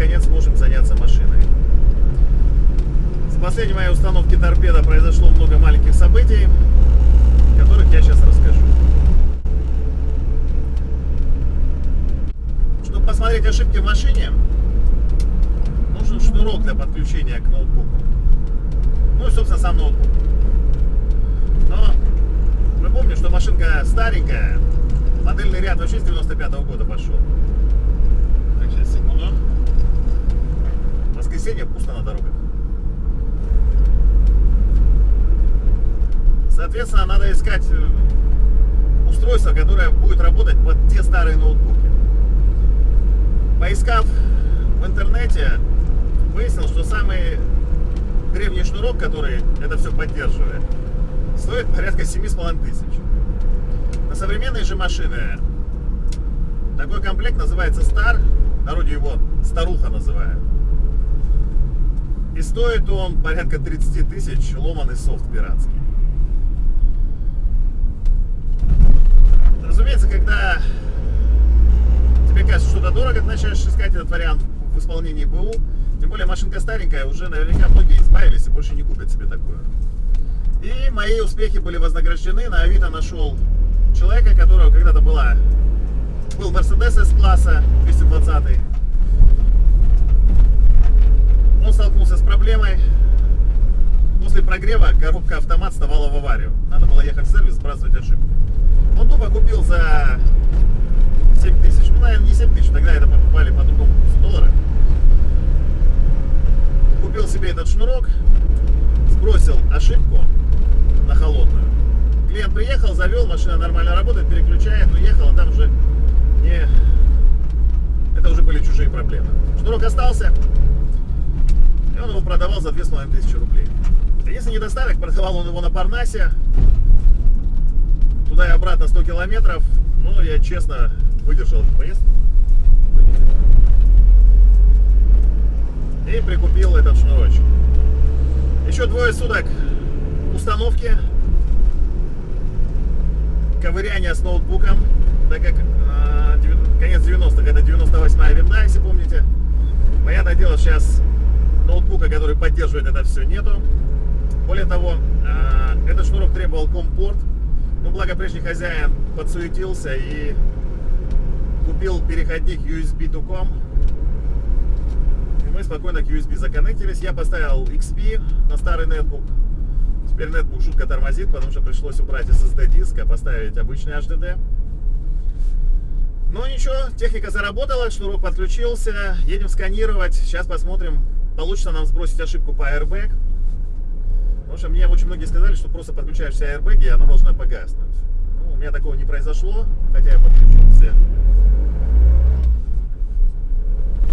наконец сможем заняться машиной. С последней моей установки торпеда произошло много маленьких событий, которых я сейчас расскажу. Чтобы посмотреть ошибки в машине, нужен шнурок для подключения к ноутбуку. Ну и, собственно, сам ноутбук. Но мы помним, что машинка старенькая, модельный ряд вообще с 95 -го года пошел. Так, сейчас, секунду. Воскресенье пусто на дорогах. Соответственно, надо искать э, устройство, которое будет работать под те старые ноутбуки. Поискав в интернете, выяснил, что самый древний шнурок, который это все поддерживает, стоит порядка 7,5 тысяч. На современные же машины такой комплект называется Star, народе его старуха называют. И стоит он порядка 30 тысяч ломаный софт пиратский. Разумеется, когда тебе кажется что-то дорого, ты начинаешь искать этот вариант в исполнении БУ. Тем более машинка старенькая, уже наверняка многие избавились и больше не купят себе такую. И мои успехи были вознаграждены. На Авито нашел человека, которого когда-то была был Mercedes S-класса 220 Он столкнулся с проблемой. После прогрева коробка автомат вставала в аварию. Надо было ехать в сервис, сбрасывать ошибку. Он тупо купил за 7 тысяч. Ну, наверное, не 7 тысяч, тогда это покупали по другому курсу доллара. Купил себе этот шнурок, сбросил ошибку на холодную. Клиент приехал, завел, машина нормально работает, переключает, уехал, а там уже не... Это уже были чужие проблемы. Шнурок остался, и он его продавал за 2500 рублей. Единственный недостаток, продавал он его на Парнасе, туда и обратно 100 километров, но я честно выдержал эту поездку. И прикупил этот шнурочек. Еще двое суток установки, ковыряние с ноутбуком, так как э, конец 90-х, это 98-я винда, если помните. Понятное дело, сейчас ноутбука, который поддерживает это все, нету. Более того, э, этот шнурок требовал компорт, ну, благо прежний хозяин подсуетился и купил переходник USB to COM. И мы спокойно к USB законнектились. Я поставил XP на старый нетбук. Теперь нетбук жутко тормозит, потому что пришлось убрать SSD диск, а поставить обычный HDD. Но ничего, техника заработала, шнурок подключился. Едем сканировать. Сейчас посмотрим, получится нам сбросить ошибку по airbag. Потому что мне очень многие сказали, что просто подключаешь все аэрбэги, и оно должно погаснуть. Ну, у меня такого не произошло, хотя я подключил все.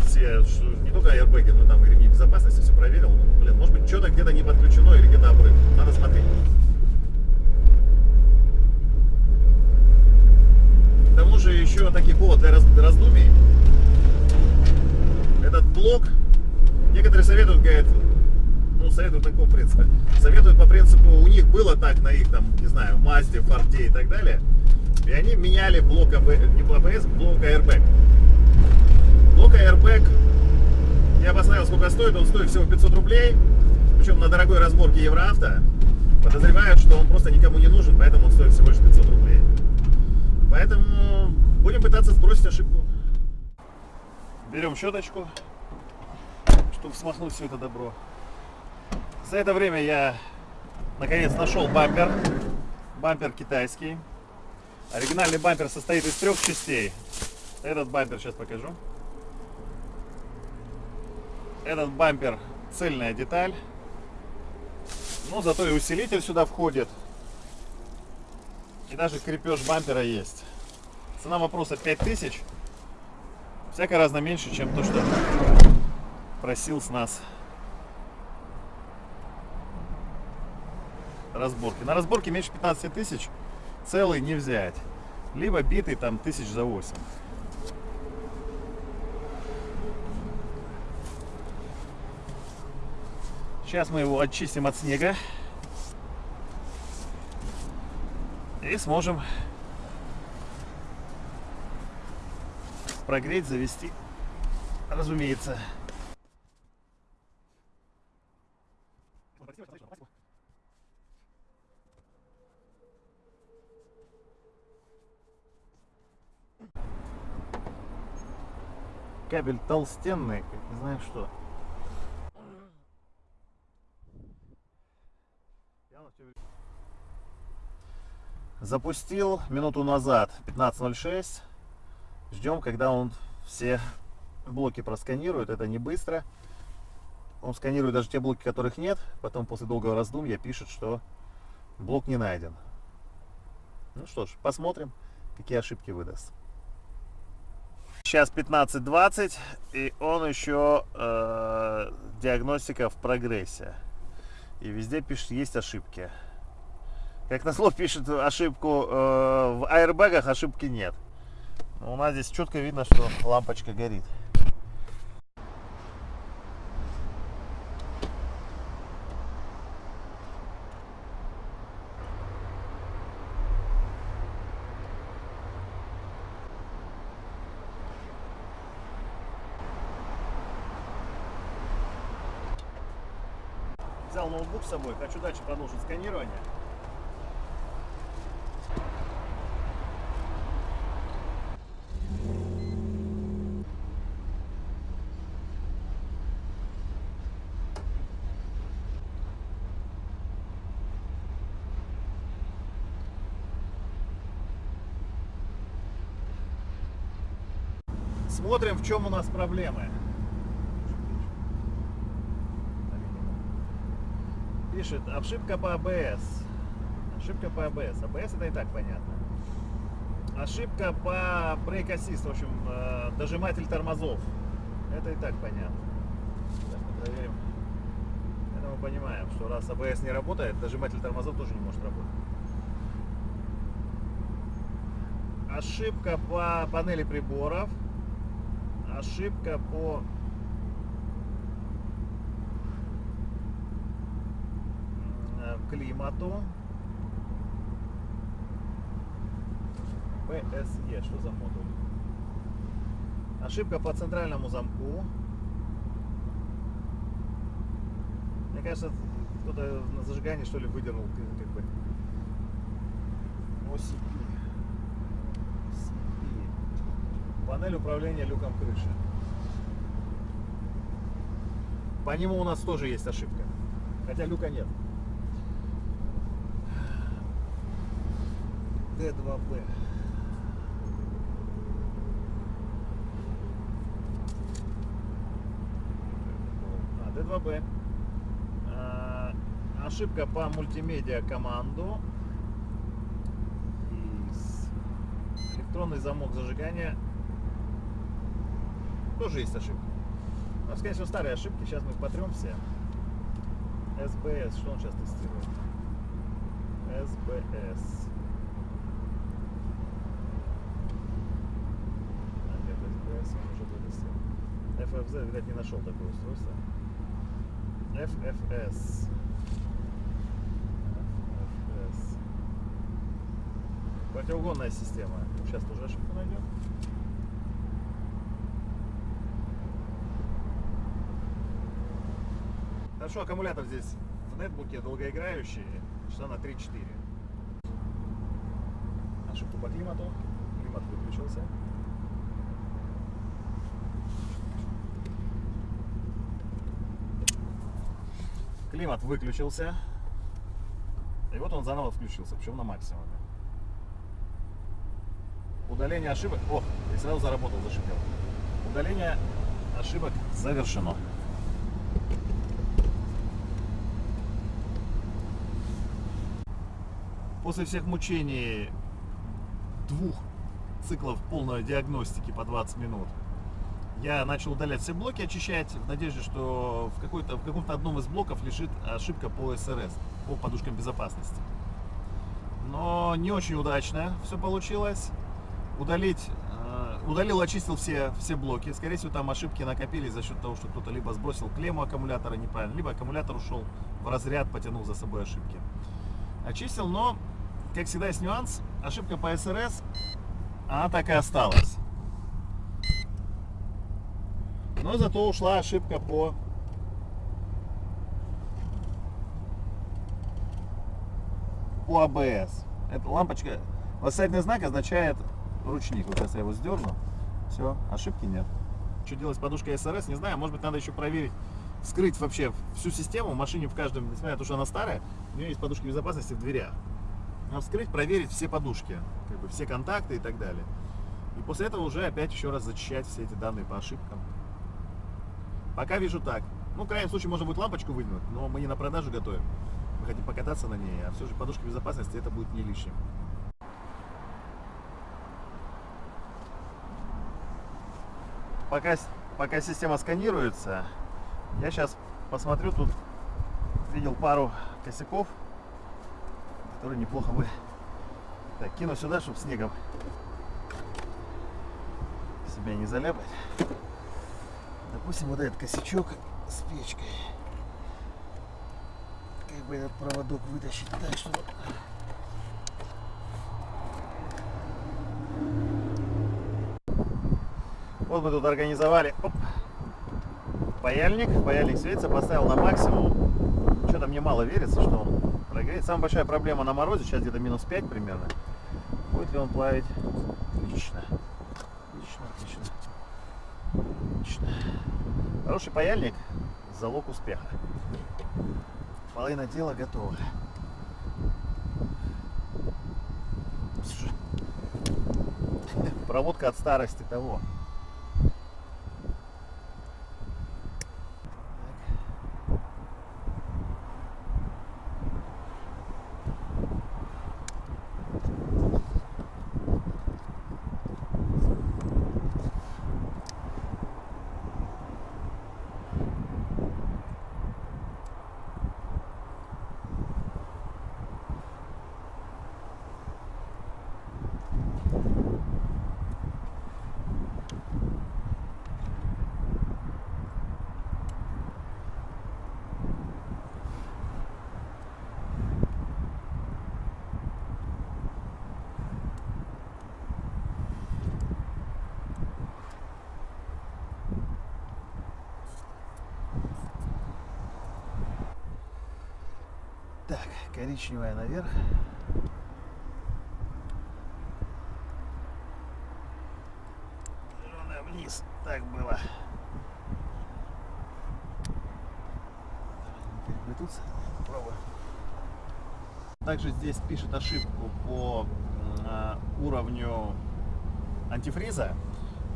Все, не только аэрбэги, но там и ремни безопасности, все проверил. Ну, блин, может быть, что-то где-то не подключено или где-то обрыв. Надо смотреть. К тому же еще таких повод для раздумий. Этот блок, некоторые советуют, говорят, ну, советуют на каком принципе? Советуют по принципу, у них было так на их, там, не знаю, Мазде, Форде и так далее. И они меняли блок АБС, не АБС, блок Airbag. Блок Airbag, я посмотрел, сколько стоит, он стоит всего 500 рублей. Причем на дорогой разборке Евроавто. Подозревают, что он просто никому не нужен, поэтому он стоит всего лишь 500 рублей. Поэтому будем пытаться сбросить ошибку. Берем щеточку, чтобы смахнуть все это добро. За это время я наконец нашел бампер. Бампер китайский. Оригинальный бампер состоит из трех частей. Этот бампер сейчас покажу. Этот бампер цельная деталь. Но зато и усилитель сюда входит. И даже крепеж бампера есть. Цена вопроса 5000. Всяко разно меньше, чем то, что просил с нас разборки. На разборке меньше 15 тысяч целый не взять. Либо битый там тысяч за 8. Сейчас мы его очистим от снега. И сможем прогреть, завести разумеется. Кабель толстенный, как не знаю что. Запустил минуту назад, 15.06. Ждем, когда он все блоки просканирует. Это не быстро. Он сканирует даже те блоки, которых нет. Потом после долгого раздумья пишет, что блок не найден. Ну что ж, посмотрим, какие ошибки выдаст. Сейчас 15.20, и он еще э, диагностика в прогрессе. И везде пишет, есть ошибки. Как назло пишет ошибку э, в аэрбэгах, ошибки нет. Но у нас здесь четко видно, что лампочка горит. Взял ноутбук с собой, хочу дальше продолжить сканирование. Смотрим, в чем у нас проблемы. Пишет, ошибка по АБС. Ошибка по АБС. АБС это и так понятно. Ошибка по брейк assist, в общем, э, дожиматель тормозов. Это и так понятно. Проверим. Это мы понимаем, что раз АБС не работает, дожиматель тормозов тоже не может работать. Ошибка по панели приборов ошибка по климату. PSE, что за модуль? Ошибка по центральному замку. Мне кажется, кто-то на зажигании что ли выдернул как бы. OCP. Панель управления люком крыши. По нему у нас тоже есть ошибка. Хотя люка нет. D2B. А, D2B. А, ошибка по мультимедиа команду. Электронный замок зажигания тоже есть ошибки. У нас, конечно, старые ошибки. Сейчас мы их потрем все. СБС. Что он сейчас тестирует? СБС. А, нет, СБС он уже протестировал. FFZ, видать, не нашел такое устройство. FFS. FFS. Противоугонная система. Сейчас тоже ошибку найдем. Хорошо, аккумулятор здесь в нетбуке долгоиграющий, часа на 3-4. Ошибку по климату. Климат выключился. Климат выключился. И вот он заново включился, причем на максимуме. Удаление ошибок. О, и сразу заработал, зашипел. Удаление ошибок завершено. После всех мучений двух циклов полной диагностики по 20 минут, я начал удалять все блоки, очищать, в надежде, что в, в каком-то одном из блоков лежит ошибка по СРС, по подушкам безопасности. Но не очень удачно все получилось. Удалить, э, удалил, очистил все, все блоки. Скорее всего, там ошибки накопились за счет того, что кто-то либо сбросил клемму аккумулятора неправильно, либо аккумулятор ушел в разряд, потянул за собой ошибки. Очистил, но как всегда, есть нюанс. Ошибка по СРС, она так и осталась. Но зато ушла ошибка по по АБС. Эта лампочка, восклицательный знак означает ручник. Вот сейчас я его сдерну. Все, ошибки нет. Что делать с подушкой СРС, не знаю. Может быть, надо еще проверить, вскрыть вообще всю систему. В машине в каждом, несмотря на то, что она старая, у нее есть подушки безопасности в дверях. Надо вскрыть, проверить все подушки, как бы все контакты и так далее. И после этого уже опять еще раз зачищать все эти данные по ошибкам. Пока вижу так. Ну, в крайнем случае, можно будет лампочку выдвинуть, но мы не на продажу готовим. Мы хотим покататься на ней, а все же подушка безопасности это будет не лишним. Пока, пока система сканируется, я сейчас посмотрю, тут видел пару косяков, которые неплохо бы... Так, кину сюда, чтобы снегом себя не заляпать. Допустим, вот этот косячок с печкой. Как бы этот проводок вытащить так, чтобы... Вот мы тут организовали оп, паяльник. Паяльник светится, поставил на максимум. Что-то мне мало верится, что он прогреет. Самая большая проблема на морозе, сейчас где-то минус 5 примерно. Будет ли он плавить? Отлично. Отлично, отлично. Отлично. Хороший паяльник – залог успеха. Половина дела готова. Проводка от старости того. Так, коричневая наверх. Зеленая вниз. Так было. Переплетутся. Попробуем. Также здесь пишет ошибку по а, уровню антифриза.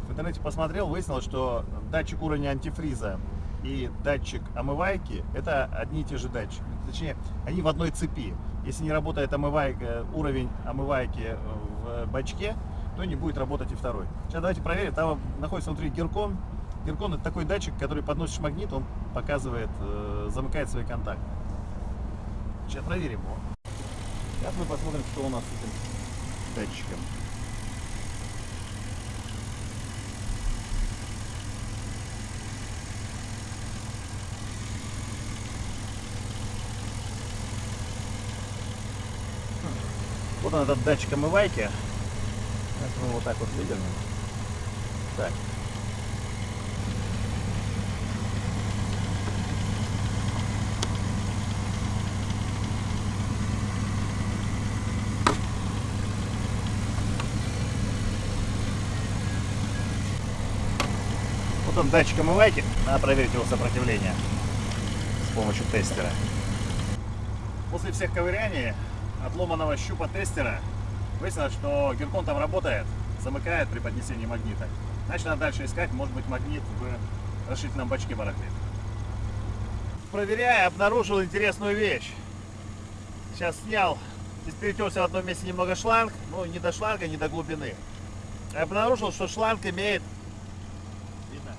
В интернете посмотрел, выяснилось, что датчик уровня антифриза и датчик омывайки это одни и те же датчики. Точнее, они в одной цепи. Если не работает омывайка, уровень омывайки в бачке, то не будет работать и второй. Сейчас давайте проверим. Там находится внутри геркон. Геркон это такой датчик, который подносишь магнит, он показывает, э, замыкает свои контакты. Сейчас проверим его. Сейчас мы посмотрим, что у нас с этим датчиком. Вот он этот датчик омывайки. Сейчас мы вот так вот выдернем. Так. Вот он датчик омывайки. Надо проверить его сопротивление с помощью тестера. После всех ковыряний отломанного щупа тестера выяснилось, что геркон там работает, замыкает при поднесении магнита. Значит, надо дальше искать, может быть, магнит в расширительном бачке барахлит. Проверяя, обнаружил интересную вещь. Сейчас снял, здесь перетерся в одном месте немного шланг, ну, не до шланга, не до глубины. Обнаружил, что шланг имеет... Видно?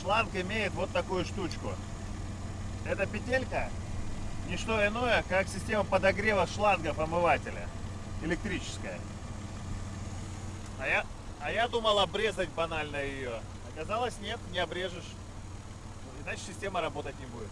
Шланг имеет вот такую штучку. Эта петелька не что иное, как система подогрева шлангов омывателя. Электрическая. А я, а я думал обрезать банально ее. Оказалось, нет, не обрежешь. Иначе система работать не будет.